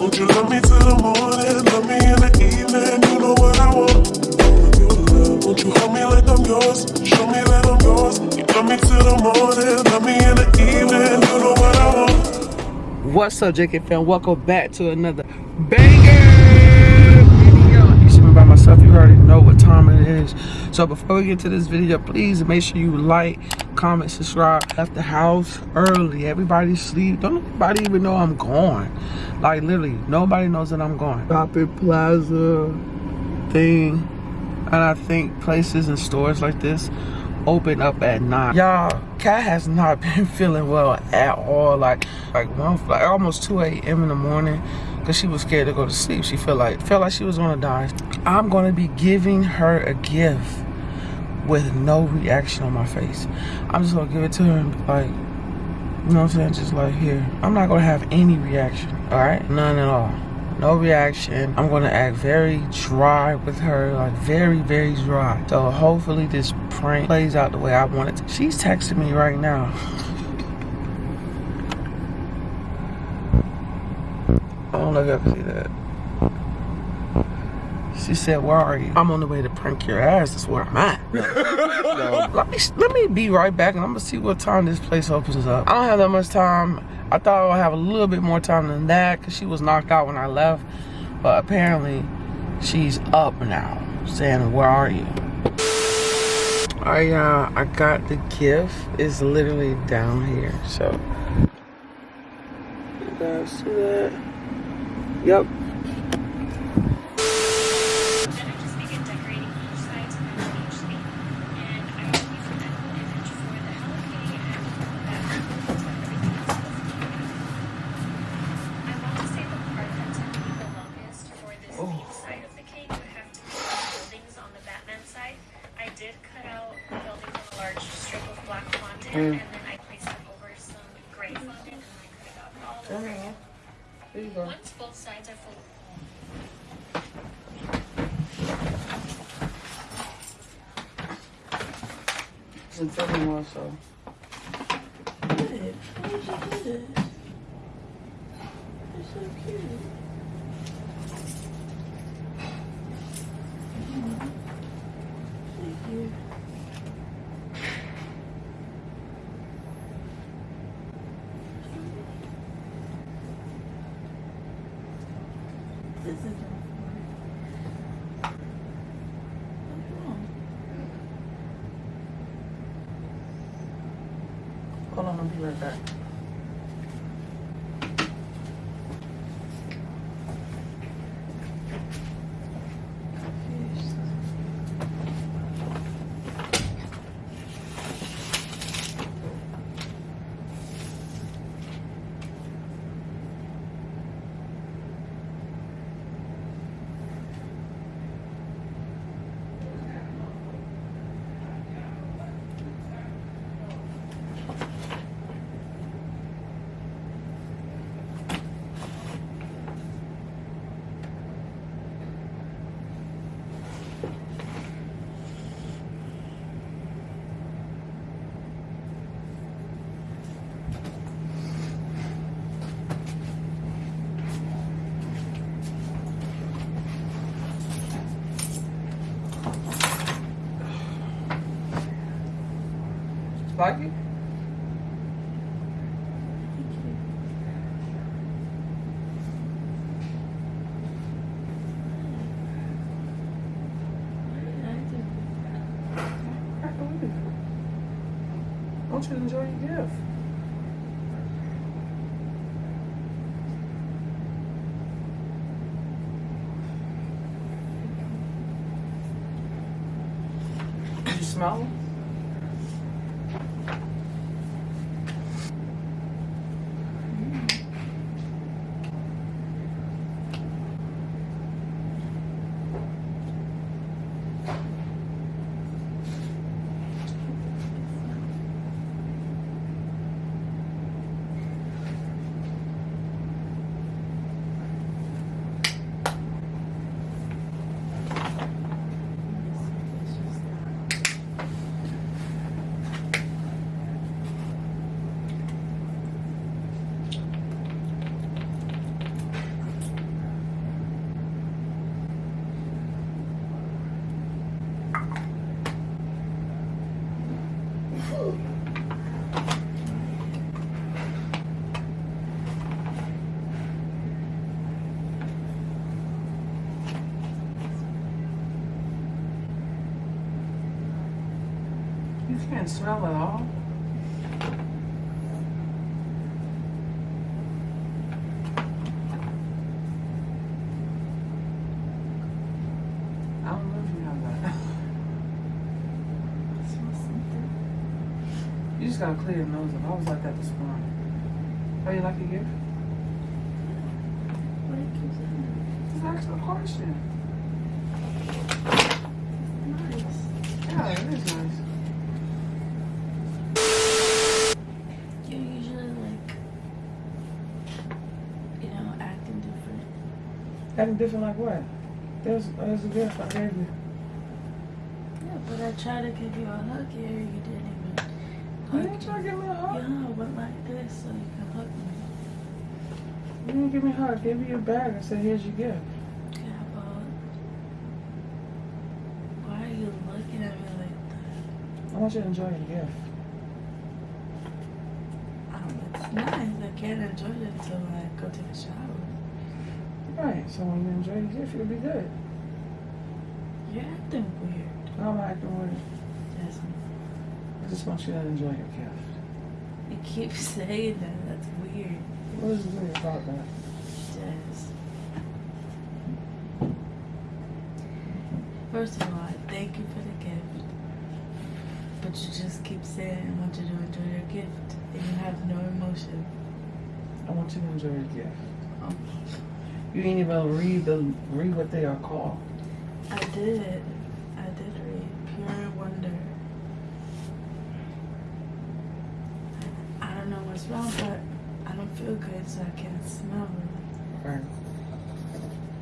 Won't you love me till the morning, love me in the evening, you know what I want. Won't you me like I'm yours, show me that I'm yours. You love me till the morning, love me in the evening, you know what I want. What's up, JK fam? Welcome back to another banger video. You see me by myself, you already know what time it is. So before we get to this video, please make sure you like, comment, subscribe. Left the house early. Everybody sleep. Don't nobody even know I'm gone. Like literally, nobody knows that I'm going. Shopping plaza thing. And I think places and stores like this open up at nine. Y'all, Cat has not been feeling well at all. Like, like one, like almost 2 a.m. in the morning, cause she was scared to go to sleep. She felt like felt like she was gonna die. I'm gonna be giving her a gift with no reaction on my face. I'm just gonna give it to her and be like, you know what I'm saying? Just like here. I'm not gonna have any reaction. All right, none at all no reaction. I'm gonna act very dry with her, like very, very dry. So hopefully this prank plays out the way I want it to. She's texting me right now. I don't know if y'all can see that. She said, where are you? I'm on the way to prank your ass. That's where I'm at. no. let, me, let me be right back and I'm gonna see what time this place opens up. I don't have that much time. I thought I would have a little bit more time than that because she was knocked out when I left. But apparently she's up now saying, where are you? I y'all, I got the gift. It's literally down here. So, you guys see that? Yep, There. Once both sides are full. It's in filming more so. Good. Why did you do this? It's so cute. Thank you. This is What's wrong? Hold on, I'll be right back. Like it? Want you enjoy your gift. Did you smell You can't smell at all. I don't know if you. You just gotta clear your nose up. I was like that this morning. Oh, you like a gift? What it keeps saying? Just ask a question. Nice. Yeah, it is nice. You're usually like, you know, acting different. Acting different like what? There's, there's a gift I gave you. Yeah, but I tried to give you a hug here. You didn't even. hug. You didn't try to give me a hug? Yeah. I went like this so you can hug me. You didn't give me a hug. Give me you your bag and said, here's your gift. Yeah, but why are you looking at me like that? I want you to enjoy your gift. Um, it's nice. I can't enjoy it until I go take a shower. Right, so when you enjoy your gift, you'll be good. You're acting weird. I'm acting weird. Jasmine. I just want you to enjoy your gift. You keep saying that. That's weird. What is weird about that? Jazz. First of all, I thank you for the gift. But you just keep saying I want you to enjoy your gift and you have no emotion. I want you to enjoy your gift. Oh. You didn't even read the read what they are called. I did. I did read Pure Wonder. I don't know what's wrong, but I don't feel good, so I can't smell it. Right.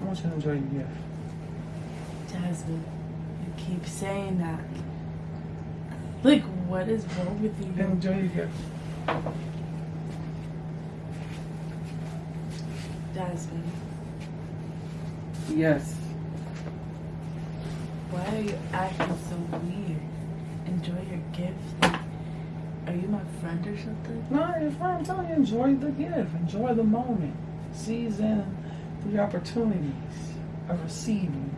I want you to enjoy your gift. Jasmine, you keep saying that. Like, what is wrong with you? Enjoy your gift. Jasmine, Yes. why are you acting so weird? Enjoy your gift. Are you my friend or something? No, your friend, I'm telling you, enjoy the gift. Enjoy the moment. Seize in the opportunities of receiving.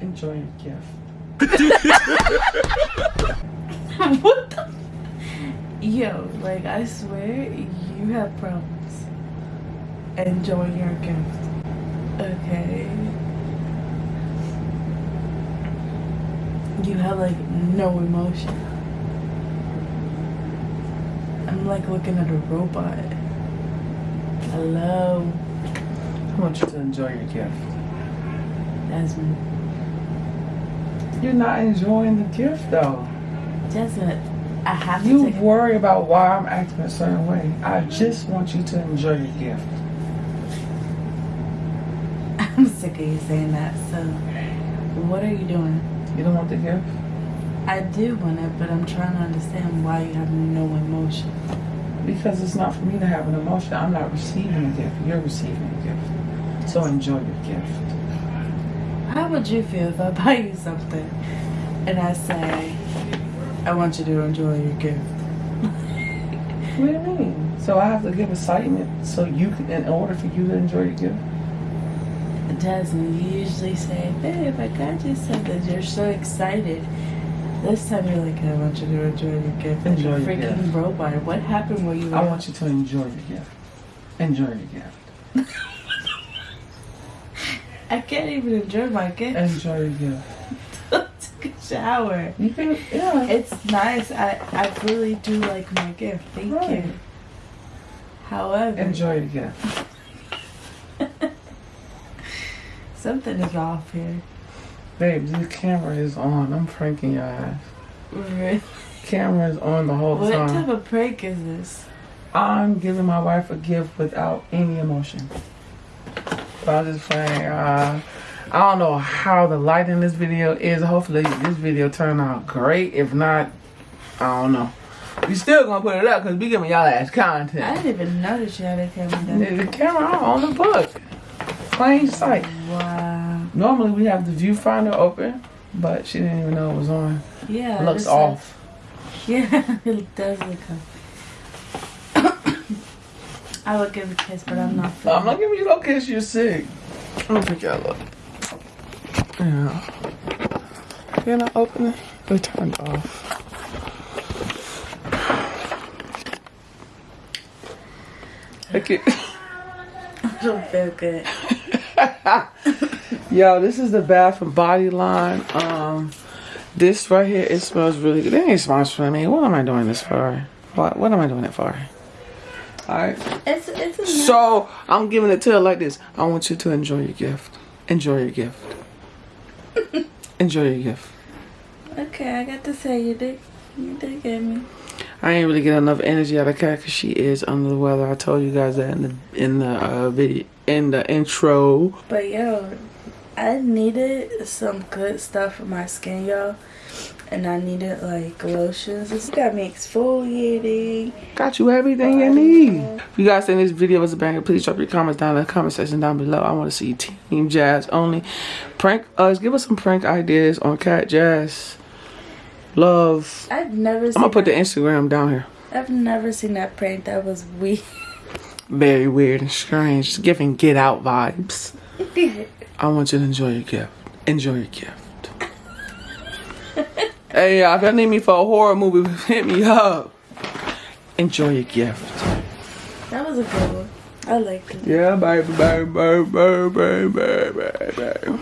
Enjoy your gift. what the? Yo, like, I swear, you have problems. Enjoy your gift. Okay? You have, like, no emotion. I'm like looking at a robot. Hello, I want you to enjoy your gift. Jasmine. You're not enjoying the gift though. Jasmine, I have to You worry about why I'm acting a certain way. I just want you to enjoy your gift. I'm sick of you saying that. So, what are you doing? You don't want the gift? I do want it, but I'm trying to understand why you have no emotion. Because it's not for me to have an emotion. I'm not receiving a gift. You're receiving a gift. So enjoy your gift. How would you feel if I buy you something and I say, I want you to enjoy your gift? What do you mean? So I have to give excitement so you can, in order for you to enjoy your gift? Jasmine, you usually say, babe, I got you something. You're so excited. This time you're like, I want you to enjoy your gift. Enjoy your freaking gift. robot. What happened when you were I want you to enjoy your gift. Enjoy your gift. I can't even enjoy my gift. Enjoy your gift. Take a shower. You can, yeah. It's nice. I, I really do like my gift. Thank Right. you. However, Enjoy your gift. Something is off here. Babe, the camera is on. I'm pranking your ass. Really? Camera is on the whole What time. type of prank is this? I'm giving my wife a gift without any emotion. I'm just playing. Uh, I don't know how the light in this video is. Hopefully, this video turned out great. If not, I don't know. We still gonna put it up because we giving y'all ass content. I didn't even notice you had a camera down. The camera on the book, plain sight. Wow. Normally we have the viewfinder open, but she didn't even know it was on. Yeah. It looks off. Yeah, it does look off. I would give a kiss, but I'm not. I'm not giving you no kiss. You're sick. Let me pick y'all up. Yeah. Can I open it? It turned off. Okay. I don't feel good. Yo, this is the Bath and Body line. Um, this right here, it smells really good. It ain't sponsoring me. What am I doing this for? What What am I doing it for? All right. It's it's So I'm giving it to her like this. I want you to enjoy your gift. Enjoy your gift. enjoy your gift. okay. I got to say you did you did get me. I ain't really get enough energy out of Kat because she is under the weather. I told you guys that in the in the uh, video in the intro. But yo, I needed some good stuff for my skin, y'all. And I needed like lotions. It's got me exfoliating. Got you everything you need. If you guys think this video was a banger, please drop your comments down in the comment section down below. I want to see Team Jazz only. Prank us. Give us some prank ideas on Cat Jazz. Love. I've never I'm gonna put the Instagram down here. I've never seen that prank. That was weird. Very weird and strange. Giving get out vibes. I want you to enjoy your gift. Enjoy your gift. hey, y'all, if y'all need me for a horror movie, hit me up. Enjoy your gift. that was a good one. I liked it. Yeah, baby, baby, baby, baby, baby, baby.